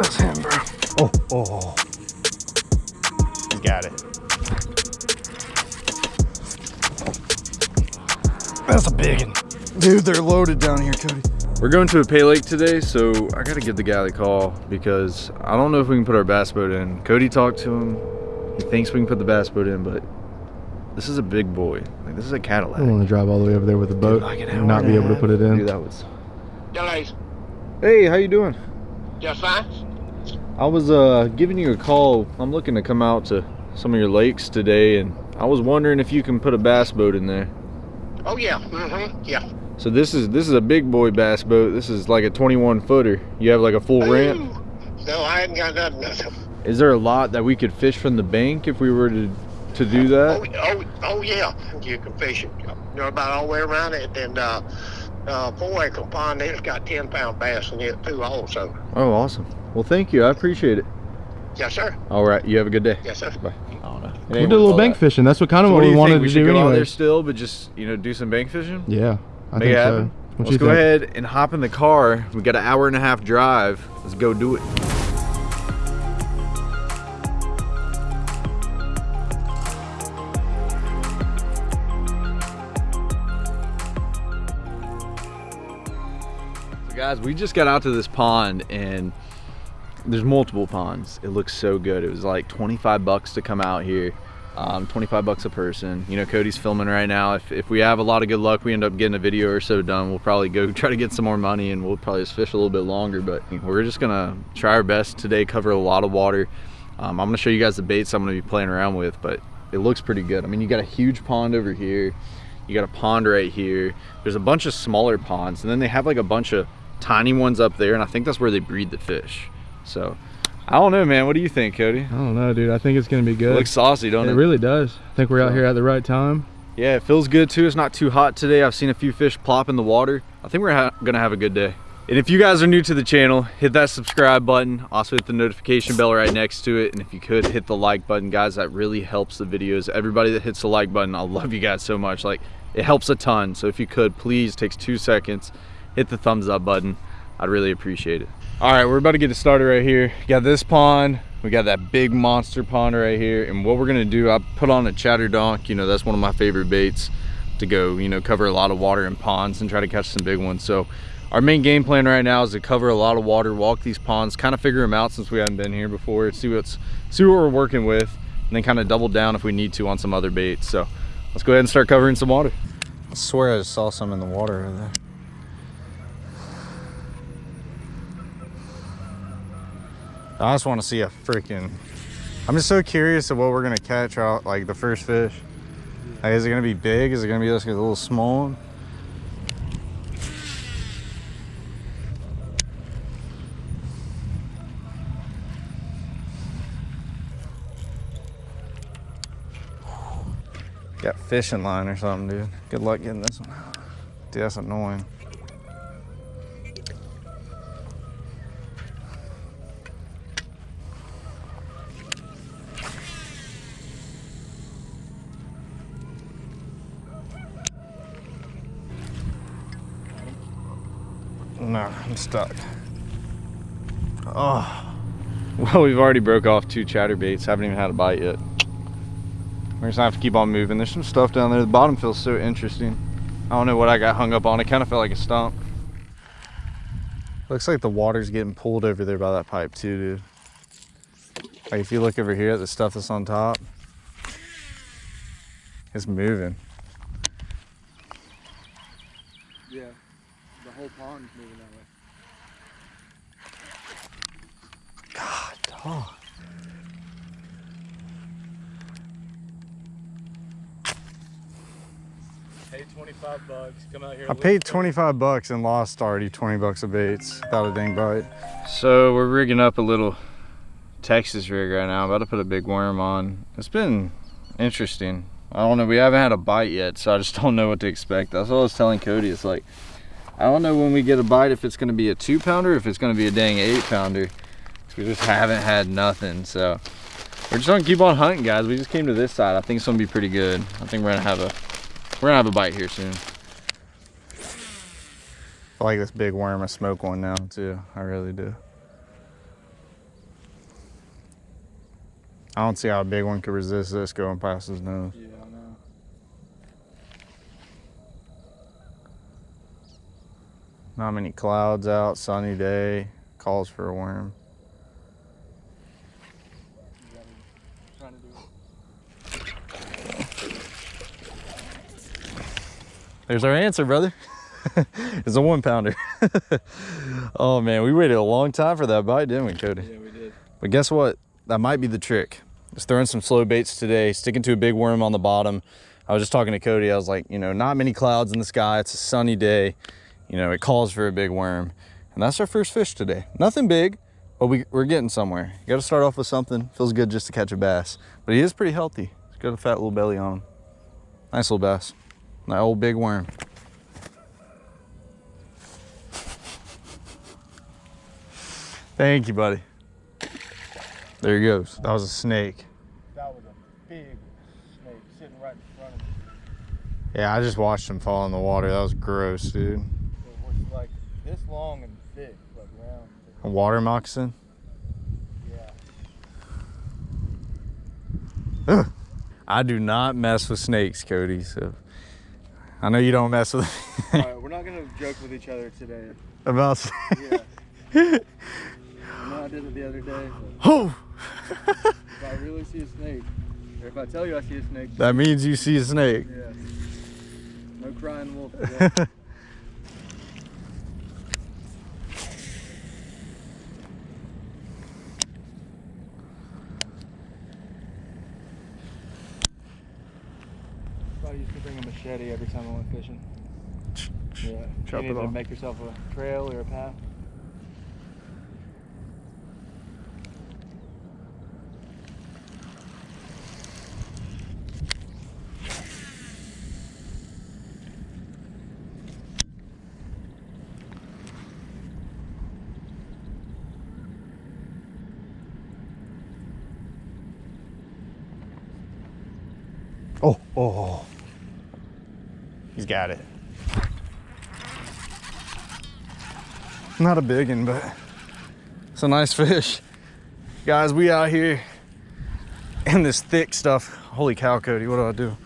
Oh. He's got it. That's a big one. Dude, they're loaded down here, Cody. We're going to a pay lake today, so I gotta give the guy the call because I don't know if we can put our bass boat in. Cody talked to him. He thinks we can put the bass boat in, but this is a big boy. Like this is a Cadillac. I don't want to drive all the way over there with a boat like an and not and be able to put it in. Dude, that was. Delays. Hey, how you doing? Just fine. I was uh giving you a call. I'm looking to come out to some of your lakes today, and I was wondering if you can put a bass boat in there. Oh yeah. Mm-hmm. Yeah. So this is this is a big boy bass boat. This is like a 21 footer. You have like a full ramp. No, I hadn't got nothing. nothing. Is there a lot that we could fish from the bank if we were to to do Oh, that? oh, oh yeah. You can fish it. You know about all the way around it, and uh, uh, four acre pond. It's got ten pound bass in it too, also. Oh, awesome. Well, thank you. I appreciate it. Yeah, sir. All right. You have a good day. Yes, sir. Bye. I don't know. We did a little bank uh, fishing. That's what kind of So what, what we wanted? We to do go out there anyway. still, but just you know do some bank fishing. Yeah, I Make think it so. happen. Let's go think? ahead and hop in the car. We got an hour and a half drive. Let's go do it. Guys, we just got out to this pond and there's multiple ponds. It looks so good. It was like 25 bucks to come out here. Um, 25 bucks a person. You know, Cody's filming right now. If, if we have a lot of good luck, we end up getting a video or so done. We'll probably go try to get some more money and we'll probably just fish a little bit longer. But we're just gonna try our best today, cover a lot of water. Um, I'm gonna show you guys the baits I'm gonna be playing around with, but it looks pretty good. I mean, you got a huge pond over here. You got a pond right here. There's a bunch of smaller ponds and then they have like a bunch of tiny ones up there and I think that's where they breed the fish. So I don't know, man. What do you think, Cody? I don't know, dude. I think it's gonna be It good. looks saucy, don't it it? really does. I think we're out here at the right time. Yeah, it feels good too. It's not too hot today. I've seen a few fish plop in the water. I think we're ha gonna have a good day. And if you guys are new to the channel, hit that subscribe button. Also hit the notification bell right next to it. And if you could hit the like button, guys, that really helps the videos. Everybody that hits the like button, I love you guys so much. Like it helps a ton. So if you could, please, takes two seconds, hit the thumbs up button. I'd really appreciate it. All right, we're about to get it started right here. Got this pond. We got that big monster pond right here. And what we're gonna do, I put on a chatter donk. You know, that's one of my favorite baits to go, you know, cover a lot of water in ponds and try to catch some big ones. So our main game plan right now is to cover a lot of water, walk these ponds, kind of figure them out since we haven't been here before, see what's see what we're working with, and then kind of double down if we need to on some other baits. So let's go ahead and start covering some water. I swear I just saw some in the water over there. I just want to see a freaking. I'm just so curious of what we're gonna catch out, like the first fish. Like, is it gonna be big? Is it gonna be just a little small? Got fishing line or something, dude. Good luck getting this one. Dude, that's annoying. No, I'm stuck. Oh. Well, we've already broke off two chatterbaits. Haven't even had a bite yet. We're just gonna have to keep on moving. There's some stuff down there. The bottom feels so interesting. I don't know what I got hung up on. It kind of felt like a stump. Looks like the water's getting pulled over there by that pipe too, dude. Like if you look over here at the stuff that's on top, it's moving. Yeah, the whole pond's moving that way. God, dog. 25 bucks. Come out here. I paid 25 bucks and lost already 20 bucks of baits without a dang bite. So we're rigging up a little Texas rig right now. I'm about to put a big worm on. It's been interesting. I don't know. We haven't had a bite yet, so I just don't know what to expect. That's what I was telling Cody. It's like, I don't know when we get a bite if it's going to be a two pounder, if it's going to be a dang eight pounder. We just haven't had nothing. So we're just to keep on hunting, guys. We just came to this side. I think it's going to be pretty good. I think we're going to have a we're gonna have a bite here soon. I like this big worm. I smoke one now too. I really do. I don't see how a big one could resist this going past his nose. Yeah, I know. Not many clouds out, sunny day, calls for a worm. You gotta- trying to do There's our answer, brother. it's a one pounder. oh man, we waited a long time for that bite, didn't we, Cody? Yeah, we did. But guess what? That might be the trick. Just throwing some slow baits today, sticking to a big worm on the bottom. I was just talking to Cody. I was like, you know, not many clouds in the sky. It's a sunny day. You know, it calls for a big worm. And that's our first fish today. Nothing big, but we, we're getting somewhere. You got to start off with something. Feels good just to catch a bass. But he is pretty healthy. He's got a fat little belly on him. Nice little bass. That old big worm. Thank you, buddy. There he goes. That was a snake. That was a big snake sitting right in front of me. Yeah, I just watched him fall in the water. That was gross, dude. It was like this long and thick, like round. A water moccasin. Yeah. I do not mess with snakes, Cody. So I know you don't mess with right, we're not gonna joke with each other today. about. Yeah. I know I did it the other day. Oh, if I really see a snake, or if I tell you I see a snake, that means you see a snake. yeah. No crying wolf. today. I used to bring a machete every time I went fishing. Yeah. Chop you need to make yourself a trail or a path. Oh, oh. He's got it. Not a big one, but it's a nice fish. Guys, we out here in this thick stuff. Holy cow, Cody, what do I do?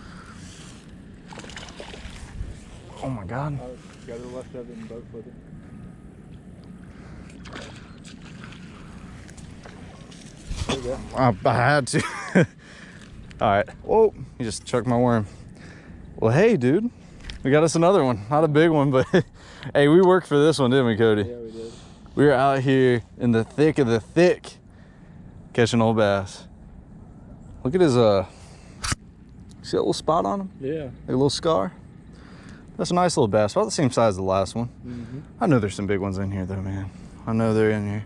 Oh my God. I. I, had to. All right. Oh, Whoa, you just chucked my worm. Well, hey, dude, we got us another one. Not a big one, but hey, we worked for this one, didn't we, Cody? Yeah, we did. We were out here in the thick of the thick catching old bass. Look at his, uh, see that little spot on him? Yeah. Like a little scar? That's a nice little bass, about the same size as the last one. Mm-hmm. I know there's some big ones in here though, man. I know they're in here.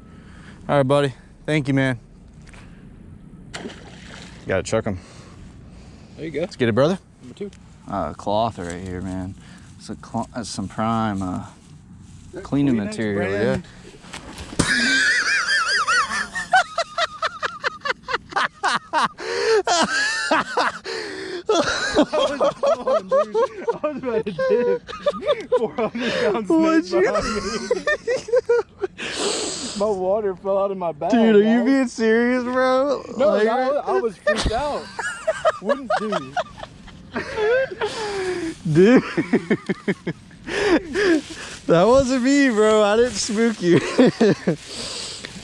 All right, buddy. Thank you, man. gotta chuck them. There you go. Let's get it, brother. Number two. Uh, cloth right here, man. It's a cl- that's some prime uh, cleaning material, brand. I was about to dip. 400 pound What'd you- My water fell out of my bag. Dude, are you being serious, bro? No, Like, I, I was freaked out. Wouldn't do. Dude. that wasn't me, bro. I didn't spook you.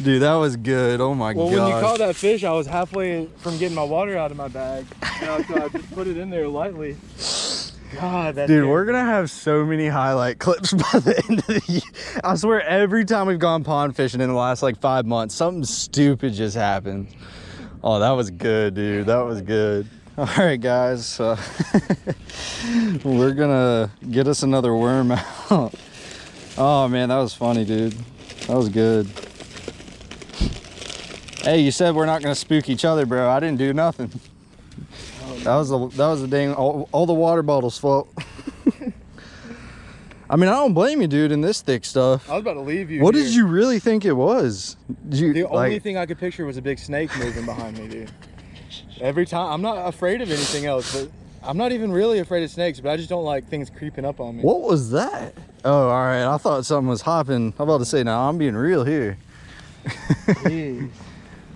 dude, that was good. Oh my Well, god. when you caught that fish, I was halfway from getting my water out of my bag. You know, so I just put it in there lightly. God, that Dude, we're gonna have so many highlight clips by the end of the year. I swear, every time we've gone pond fishing in the last like five months, something stupid just happened. Oh, that was good, dude. That was good. All right, guys. Uh, we're gonna get us another worm out. Oh man, that was funny, dude. That was good. Hey, you said we're not gonna spook each other, bro. I didn't do nothing. That was the that was the dang all, all the water bottles fault. I mean, I don't blame you, dude. In this thick stuff, I was about to leave you. what did you really think it was? You The only like? thing I could picture was a big snake moving behind me, dude. Every time, I'm not afraid of anything else, but I'm not even really afraid of snakes, but I just don't like things creeping up on me. What was that? Oh, all right. I thought something was hopping. I'm about to say, now I'm being real here.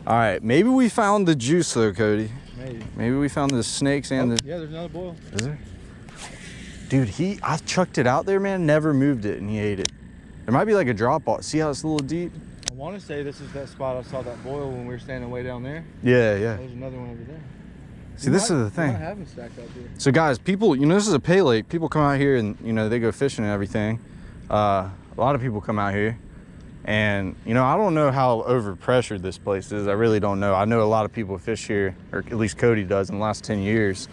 All right, maybe we found the juice though, Cody. Maybe. Maybe we found the snakes and Oh, the. yeah, there's another boil. Is there? Dude, he I chucked it out there, man. Never moved it, and he ate it. There might be like a drop off. See how it's a little deep? I want to say this is that spot I saw that boil when we were standing way down there. Yeah, yeah. There's another one over there. See, this might- is the thing. might have them stacked out there. So guys, people, you know, this is a pay lake. People come out here and you know they go fishing and everything. Uh, a lot of people come out here, and you know I don't know how overpressured this place is. I really don't know. I know a lot of people fish here, or at least Cody does in the last ten years.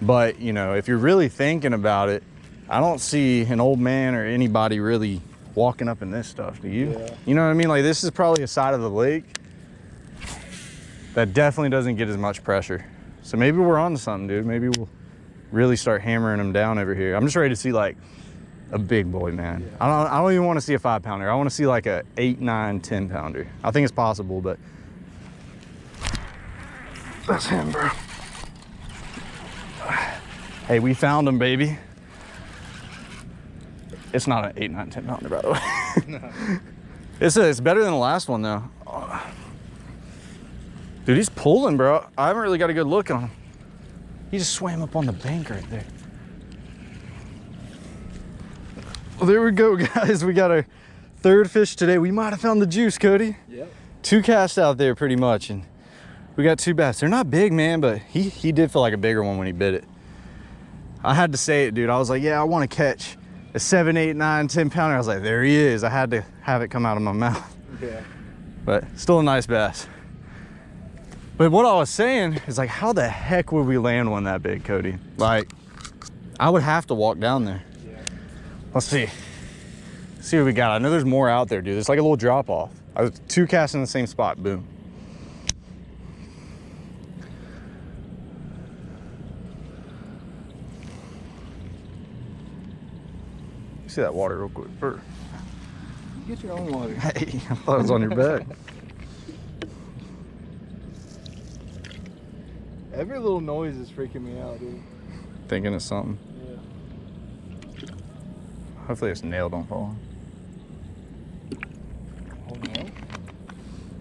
But you know, if you're really thinking about it, I don't see an old man or anybody really walking up in this stuff. Do you? Yeah. You know what I mean? Like this is probably a side of the lake that definitely doesn't get as much pressure. So maybe we're on to something, dude. Maybe we'll really start hammering them down over here. I'm just ready to see like a big boy, man. I don't I don't even want to see a five pounder. I want to see like a eight, nine, ten pounder. I think it's possible, but that's him, bro. Hey, we found him, baby. It's not an eight, nine, ten pounder, by the way. no. it's a, it's better than the last one though. Dude, he's pulling, bro. I haven't really got a good look on him. He just swam up on the bank right there. Well, there we go, guys. We got our third fish today. We might have found the juice, Cody. Yep. Two casts out there pretty much, and we got two bass. They're not big, man, but he, he did feel like a bigger one when he bit it. I had to say it, dude. I was like, yeah, I want to catch a seven, eight, nine, 10 pounder. I was like, there he is. I had to have it come out of my mouth Yeah. but still a nice bass. But what I was saying is like, how the heck would we land one that big, Cody? Like, I would have to walk down there. Yeah. Let's see. see what we got. I know there's more out there, dude. It's like a little drop off. I was two casts in the same spot. Boom. See that water real quick. Brr. Get your own water. Hey, I thought it was on your back. Every little noise is freaking me out, dude. Thinking of something. Yeah. Hopefully this nail don't fall. Oh no.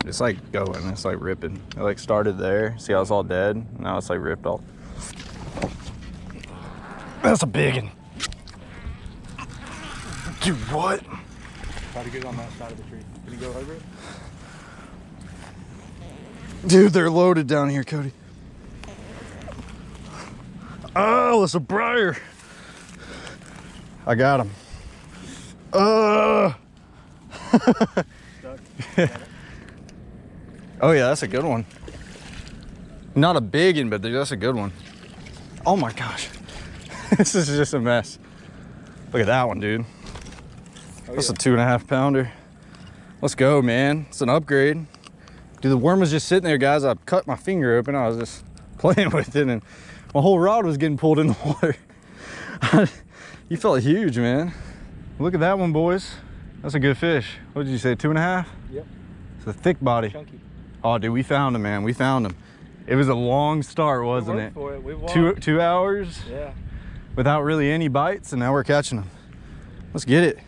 It's like going, it's like ripping. It like started there. See how it's all dead? Now it's like ripped off. That's a big one. Dude, what? Try to get on that side of the tree. Can you go over it? Dude, they're loaded down here, Cody. Oh, it's a briar. I got him. Uh. oh yeah, that's a good one. Not a big one, but that's a good one. Oh my gosh. this is just a mess. Look at that one, dude. Oh, That's yeah. a two and a half pounder. Let's go, man. It's an upgrade. Dude, the worm was just sitting there, guys. I cut my finger open. I was just playing with it, and my whole rod was getting pulled in the water. you felt huge, man. Look at that one, boys. That's a good fish. What did you say, two and a half? Yep. It's a thick body. Chunky. Oh, dude, we found him, man. We found him. It was a long start, wasn't it? it. Two two hours Yeah. without really any bites, and now we're catching them. Let's get it.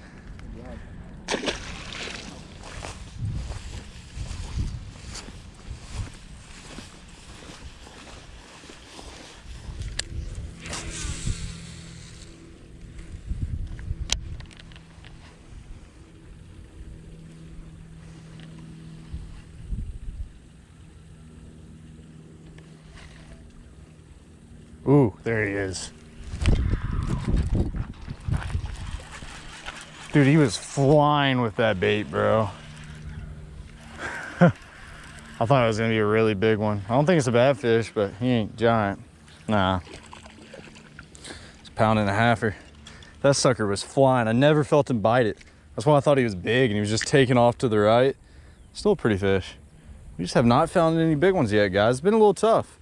Ooh, there he is. Dude, he was flying with that bait, bro. I thought it was gonna be a really big one. I don't think it's a bad fish, but he ain't giant. Nah. It's a pound and a halfer. That sucker was flying. I never felt him bite it. That's why I thought he was big and he was just taking off to the right. Still a pretty fish. We just have not found any big ones yet, guys. It's been a little tough.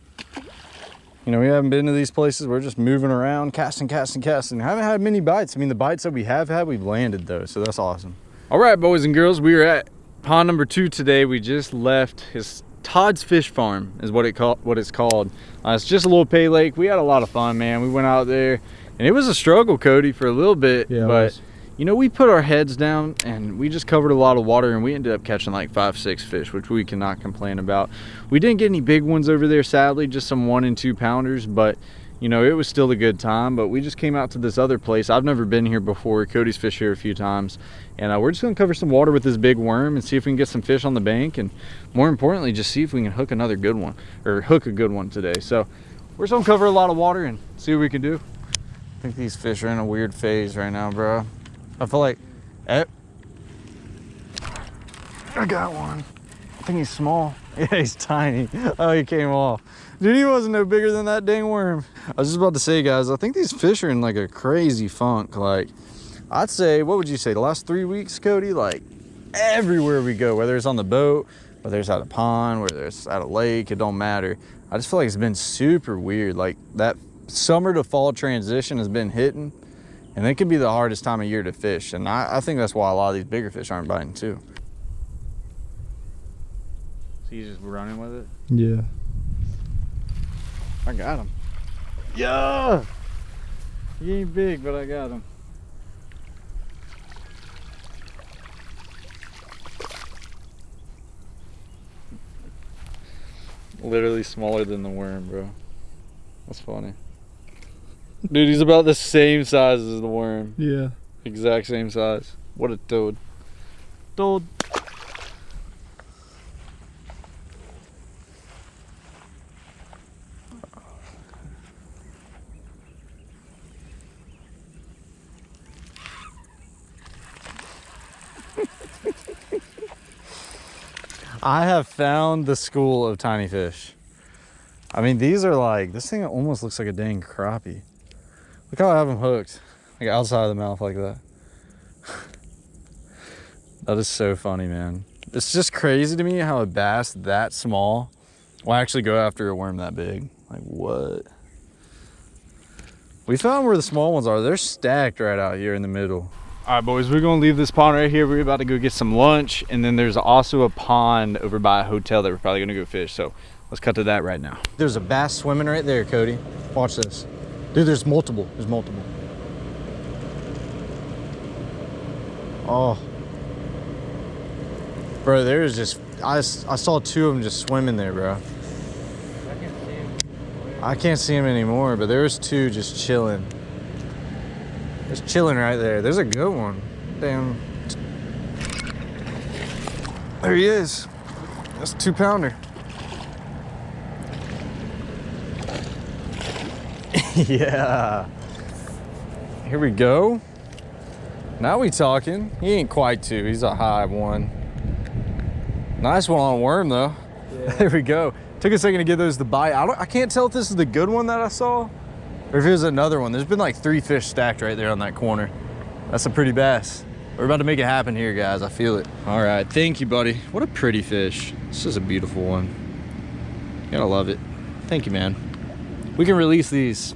You know, we haven't been to these places. We're just moving around, casting, casting, casting. haven't had many bites. I mean, the bites that we have had, we've landed though, so that's awesome. All right, boys and girls, we are at pond number two today. We just left his Todd's Fish Farm is what it called. What it's called. Uh, it's just a little pay lake. We had a lot of fun, man. We went out there, and it was a struggle, Cody, for a little bit. Yeah, it but was. You know, we put our heads down and we just covered a lot of water and we ended up catching like five, six fish, which we cannot complain about. We didn't get any big ones over there, sadly, just some one and two pounders, but you know, it was still a good time, but we just came out to this other place. I've never been here before. Cody's fished here a few times. And uh, we're just gonna cover some water with this big worm and see if we can get some fish on the bank. And more importantly, just see if we can hook another good one or hook a good one today. So we're just gonna cover a lot of water and see what we can do. I think these fish are in a weird phase right now, bro. I feel like, eh. I got one. I think he's small. Yeah, he's tiny. Oh, he came off. Dude, he wasn't no bigger than that dang worm. I was just about to say, guys, I think these fish are in like a crazy funk. Like, I'd say, what would you say, the last three weeks, Cody? Like, everywhere we go, whether it's on the boat, whether it's at a pond, whether it's at a lake, it don't matter. I just feel like it's been super weird. Like, that summer to fall transition has been hitting, and it could be the hardest time of year to fish. And I, I think that's why a lot of these bigger fish aren't biting, too. So he's just running with it? Yeah. I got him. Yeah! He ain't big, but I got him. Literally smaller than the worm, bro. That's funny. Dude, he's about the same size as the worm. Yeah. Exact same size. What a toad. Toad. I have found the school of tiny fish. I mean, these are like, this thing almost looks like a dang crappie. Look how I have them hooked, like outside of the mouth like that. that is so funny, man. It's just crazy to me how a bass that small will actually go after a worm that big. Like what? We found where the small ones are. They're stacked right out here in the middle. All right, boys, we're gonna leave this pond right here. We're about to go get some lunch, and then there's also a pond over by a hotel that we're probably gonna go fish. So let's cut to that right now. There's a bass swimming right there, Cody. Watch this. Dude, there's multiple. There's multiple. Oh. Bro, there's just, I, I saw two of them just swimming there, bro. I can't see him anymore, but there was two just chilling. Just chilling right there. There's a good one. Damn. There he is. That's a two pounder. yeah. Here we go. Now we talking. He ain't quite two. He's a high one. Nice one on worm though. there we go. Took a second to get those to bite. I don't. I can't tell if this is the good one that I saw, or if it was another one. There's been like three fish stacked right there on that corner. That's a pretty bass. We're about to make it happen here, guys. I feel it. All right. Thank you, buddy. What a pretty fish. This is a beautiful one. Gotta love it. Thank you, man. We can release these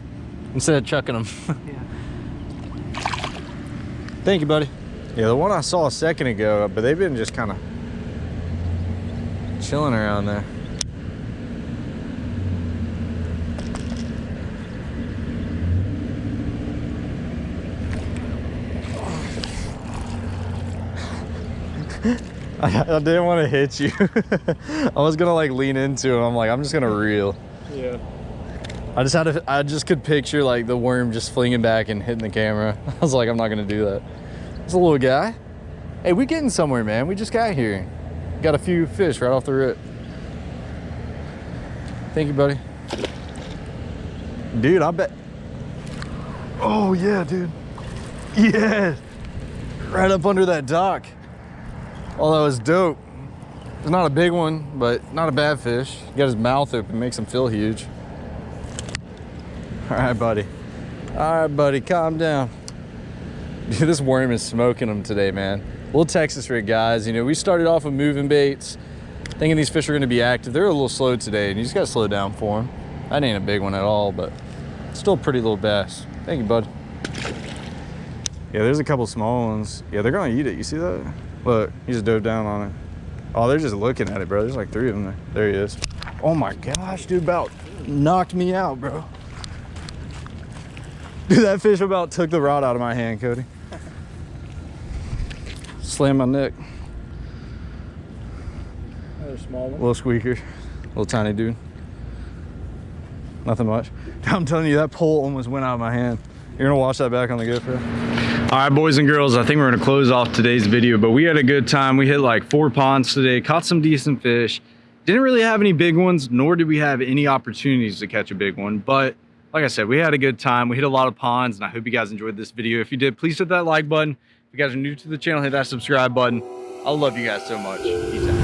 instead of chucking them. yeah. Thank you, buddy. Yeah, the one I saw a second ago, uh, but they've been just kind of chilling around there. I, I didn't want to hit you. I was gonna like lean into it. I'm like, I'm just gonna reel. Yeah. I just had to, I just could picture like the worm just flinging back and hitting the camera. I was like, I'm not gonna do that. It's a little guy. Hey, we getting somewhere, man. We just got here. Got a few fish right off the rip. Thank you, buddy. Dude, I bet. Oh yeah, dude. Yeah. Right up under that dock. Oh, that was dope. It's not a big one, but not a bad fish. Got his mouth open, makes him feel huge. All right, buddy. All right, buddy, calm down. Dude, this worm is smoking them today, man. Little Texas rig guys. You know, we started off with moving baits, thinking these fish are gonna be active. They're a little slow today, and you just gotta slow down for them. That ain't a big one at all, but still pretty little bass. Thank you, bud. Yeah, there's a couple small ones. Yeah, they're gonna eat it. You see that? Look, he just dove down on it. Oh, they're just looking at it, bro. There's like three of them there. There he is. Oh my gosh, dude, about knocked me out, bro. Dude, that fish about took the rod out of my hand, Cody. Slam my neck. Another small one. Little squeaker. Little tiny dude. Nothing much. I'm telling you, that pole almost went out of my hand. You're gonna watch that back on the GoPro? All right, boys and girls, I think we're gonna close off today's video, but we had a good time. We hit like four ponds today, caught some decent fish. Didn't really have any big ones, nor did we have any opportunities to catch a big one. But like I said, we had a good time. We hit a lot of ponds, and I hope you guys enjoyed this video. If you did, please hit that like button. If you guys are new to the channel, hit that subscribe button. I love you guys so much. Peace out.